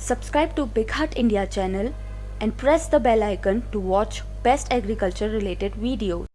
Subscribe to BigHaat India channel and press the bell icon to watch best agriculture related videos.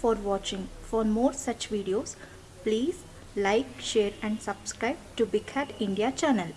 For watching. For more such videos, please like, share and subscribe to BigHaat India channel.